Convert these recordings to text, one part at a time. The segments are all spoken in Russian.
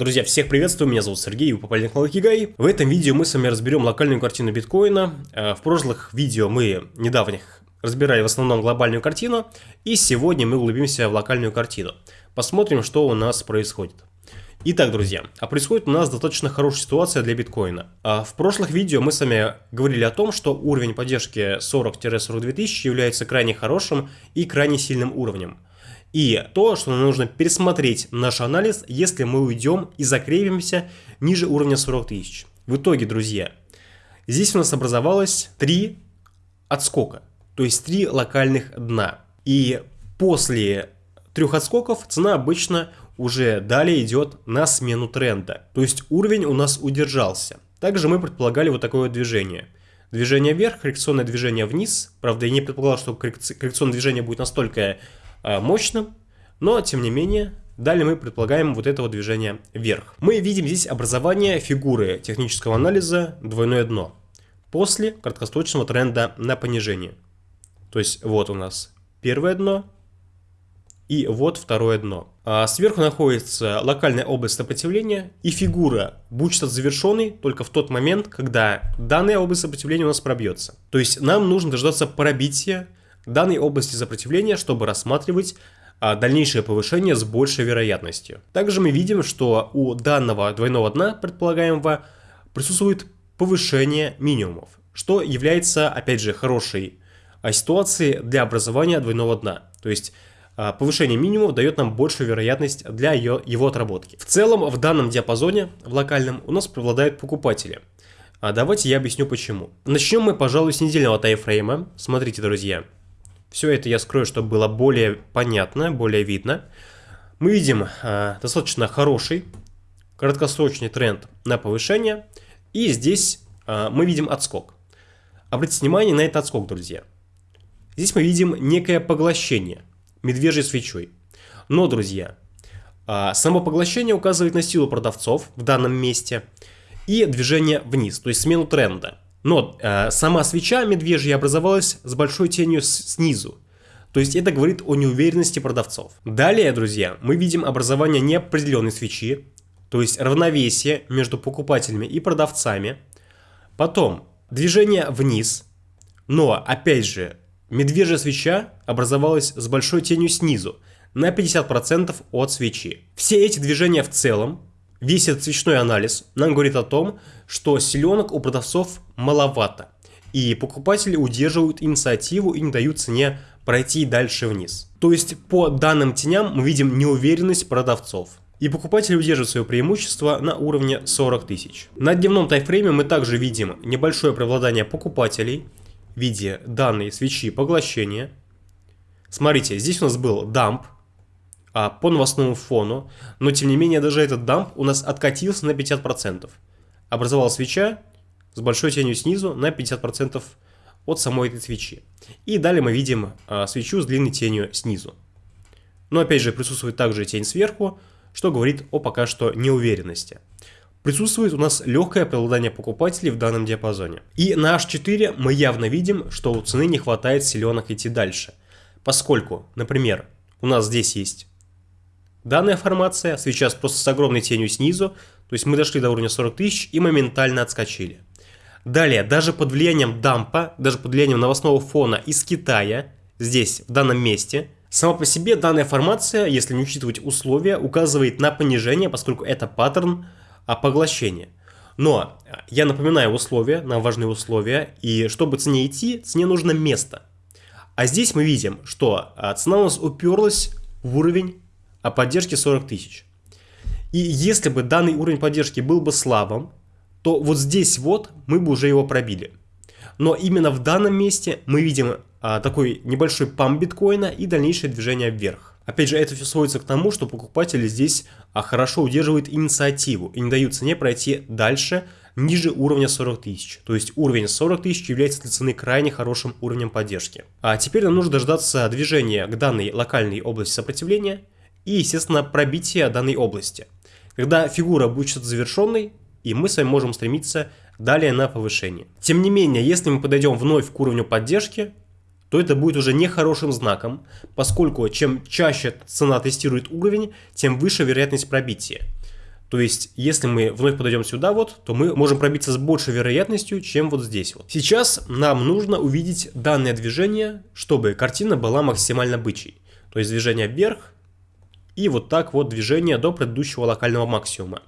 Друзья, всех приветствую, меня зовут Сергей, вы попали на канал Кигай. В этом видео мы с вами разберем локальную картину биткоина. Э, в прошлых видео мы недавних разбирали в основном глобальную картину, и сегодня мы углубимся в локальную картину. Посмотрим, что у нас происходит. Итак, друзья, а происходит у нас достаточно хорошая ситуация для биткоина. А в прошлых видео мы с вами говорили о том, что уровень поддержки 40-42 тысячи является крайне хорошим и крайне сильным уровнем. И то, что нам нужно пересмотреть наш анализ, если мы уйдем и закрепимся ниже уровня 40 тысяч. В итоге, друзья, здесь у нас образовалось три отскока, то есть три локальных дна. И после трех отскоков цена обычно уже далее идет на смену тренда. То есть уровень у нас удержался. Также мы предполагали вот такое движение. Движение вверх, коррекционное движение вниз. Правда, я не предполагал, что коррекционное движение будет настолько мощным, но тем не менее Далее мы предполагаем вот этого движения вверх. Мы видим здесь образование фигуры технического анализа двойное дно после краткосрочного тренда на понижение. То есть вот у нас первое дно и вот второе дно. А сверху находится локальная область сопротивления и фигура будет считаться завершенной только в тот момент, когда данная область сопротивления у нас пробьется. То есть нам нужно дождаться пробития данной области сопротивления, чтобы рассматривать а, дальнейшее повышение с большей вероятностью. Также мы видим, что у данного двойного дна предполагаемого присутствует повышение минимумов, что является, опять же, хорошей а, ситуацией для образования двойного дна. То есть а, повышение минимумов дает нам большую вероятность для ее, его отработки. В целом, в данном диапазоне, в локальном, у нас преобладают покупатели. А давайте я объясню почему. Начнем мы, пожалуй, с недельного тайфрейма. Смотрите, друзья. Все это я скрою, чтобы было более понятно, более видно. Мы видим э, достаточно хороший краткосрочный тренд на повышение. И здесь э, мы видим отскок. Обратите внимание на этот отскок, друзья. Здесь мы видим некое поглощение медвежьей свечой. Но, друзья, э, само поглощение указывает на силу продавцов в данном месте и движение вниз, то есть смену тренда. Но э, сама свеча медвежья образовалась с большой тенью снизу. То есть это говорит о неуверенности продавцов. Далее, друзья, мы видим образование неопределенной свечи, то есть равновесие между покупателями и продавцами. Потом движение вниз, но опять же медвежья свеча образовалась с большой тенью снизу на 50% от свечи. Все эти движения в целом Этот свечной анализ нам говорит о том, что селенок у продавцов маловато, и покупатели удерживают инициативу и не дают цене пройти дальше вниз. То есть по данным теням мы видим неуверенность продавцов. И покупатели удерживают свое преимущество на уровне 40 тысяч. На дневном тайфрейме мы также видим небольшое преобладание покупателей в виде данной свечи поглощения. Смотрите, здесь у нас был дамп, а, по новостному фону, но тем не менее даже этот дамп у нас откатился на 50%. Образовалась свеча с большой тенью снизу на 50% от самой этой свечи. И далее мы видим а, свечу с длинной тенью снизу. Но опять же присутствует также тень сверху, что говорит о пока что неуверенности. Присутствует у нас легкое преобладание покупателей в данном диапазоне. И на H4 мы явно видим, что у цены не хватает силенок идти дальше. Поскольку, например, у нас здесь есть Данная формация сейчас просто с огромной тенью снизу, то есть мы дошли до уровня 40 тысяч и моментально отскочили. Далее, даже под влиянием дампа, даже под влиянием новостного фона из Китая, здесь, в данном месте, сама по себе данная формация, если не учитывать условия, указывает на понижение, поскольку это паттерн а, поглощения. Но я напоминаю условия, нам важные условия, и чтобы цене идти, цене нужно место. А здесь мы видим, что а, цена у нас уперлась в уровень о поддержке 40 тысяч. И если бы данный уровень поддержки был бы слабым, то вот здесь вот мы бы уже его пробили. Но именно в данном месте мы видим а, такой небольшой памп биткоина и дальнейшее движение вверх. Опять же, это все сводится к тому, что покупатели здесь а, хорошо удерживают инициативу и не дают цене пройти дальше, ниже уровня 40 тысяч. То есть уровень 40 тысяч является для цены крайне хорошим уровнем поддержки. А теперь нам нужно дождаться движения к данной локальной области сопротивления – и, естественно, пробитие данной области. Когда фигура будет завершенной, и мы с вами можем стремиться далее на повышение. Тем не менее, если мы подойдем вновь к уровню поддержки, то это будет уже нехорошим знаком, поскольку чем чаще цена тестирует уровень, тем выше вероятность пробития. То есть, если мы вновь подойдем сюда вот, то мы можем пробиться с большей вероятностью, чем вот здесь вот. Сейчас нам нужно увидеть данное движение, чтобы картина была максимально бычьей. То есть движение вверх и вот так вот движение до предыдущего локального максимума.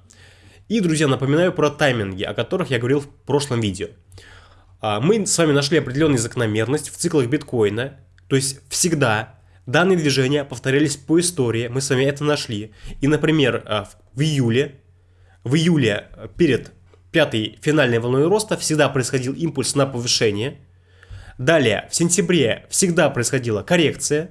И, друзья, напоминаю про тайминги, о которых я говорил в прошлом видео. А, мы с вами нашли определенную закономерность в циклах биткоина, то есть всегда данные движения повторялись по истории, мы с вами это нашли. И, например, а, в июле, в июле перед пятой финальной волной роста всегда происходил импульс на повышение. Далее, в сентябре всегда происходила коррекция,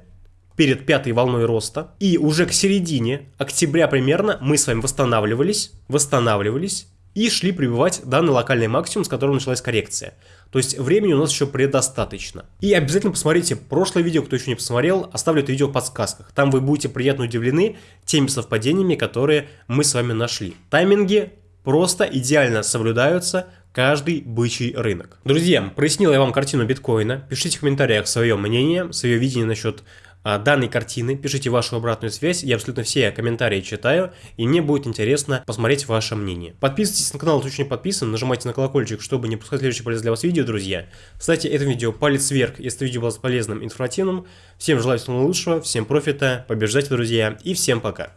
перед пятой волной роста. И уже к середине октября примерно мы с вами восстанавливались, восстанавливались и шли прибывать данный локальный максимум, с которого началась коррекция. То есть времени у нас еще предостаточно. И обязательно посмотрите прошлое видео, кто еще не посмотрел, оставлю это видео в подсказках. Там вы будете приятно удивлены теми совпадениями, которые мы с вами нашли. Тайминги просто идеально соблюдаются каждый бычий рынок. Друзья, прояснил я вам картину биткоина. Пишите в комментариях свое мнение, свое видение насчет данной картины, пишите вашу обратную связь, я абсолютно все комментарии читаю, и мне будет интересно посмотреть ваше мнение. Подписывайтесь на канал, кто еще не подписан, нажимайте на колокольчик, чтобы не пускать следующие полезные для вас видео, друзья. Ставьте это видео палец вверх, если видео было полезным, информативным. Всем желаю всего лучшего, всем профита, побеждайте, друзья, и всем пока.